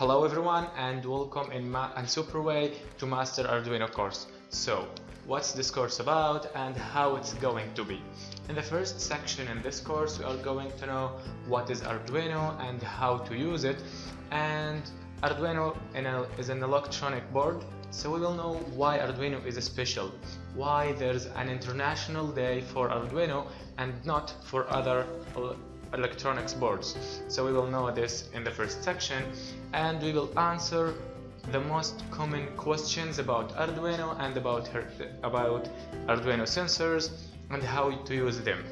Hello everyone and welcome in Ma and super way to Master Arduino course. So, what's this course about and how it's going to be? In the first section in this course we are going to know what is Arduino and how to use it and Arduino is an electronic board so we will know why Arduino is special, why there's an international day for Arduino and not for other uh, electronics boards. So we will know this in the first section and we will answer the most common questions about Arduino and about, her, about Arduino sensors and how to use them.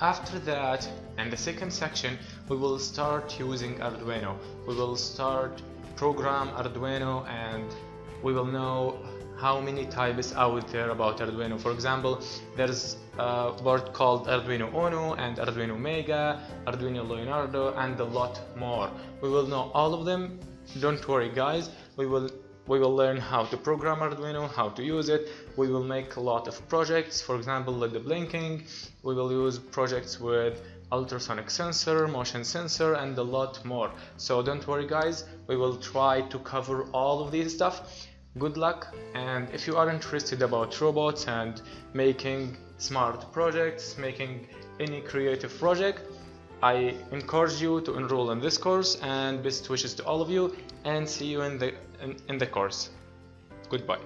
After that, in the second section, we will start using Arduino. We will start program Arduino and we will know how many types out there about Arduino. For example, there's a board called Arduino Uno and Arduino Mega, Arduino Leonardo and a lot more. We will know all of them. Don't worry guys, we will we will learn how to program Arduino, how to use it. We will make a lot of projects, for example, like the blinking. We will use projects with ultrasonic sensor, motion sensor, and a lot more. So don't worry guys, we will try to cover all of these stuff good luck and if you are interested about robots and making smart projects making any creative project I encourage you to enroll in this course and best wishes to all of you and see you in the in, in the course. Goodbye